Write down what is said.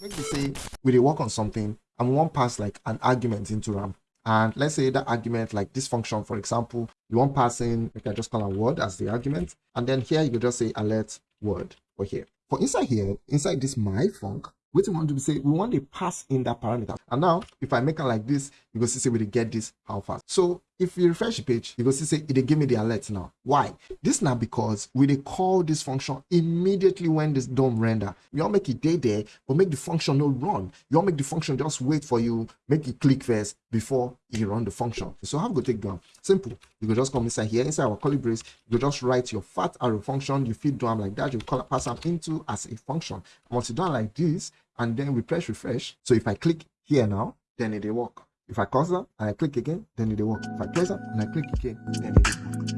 me say we dey work on something and we want pass like an argument into RAM. And let's say that argument, like this function, for example, you want pass in, we can just call a word as the argument. And then here you just say alert word for here. For inside here, inside this my func, what we want to say, we want to pass in that parameter. And now, if I make it like this, you go see say we get this how fast. So if you refresh the page, you go see say it give me the alert now. Why? This now because we they call this function immediately when this DOM render. You all make it day there, but make the function no run. You all make the function just wait for you, make it click first before you run the function. So how go take down? Simple. You go just come inside here, inside our curly brace, you go just write your fat arrow function, you feed DOM like that, you call pass them into as a function. Once you done like this, and then we press refresh. So if I click here now, then it will work. If I cursor and I click again, then it will work. If I cursor and I click again, then it will work.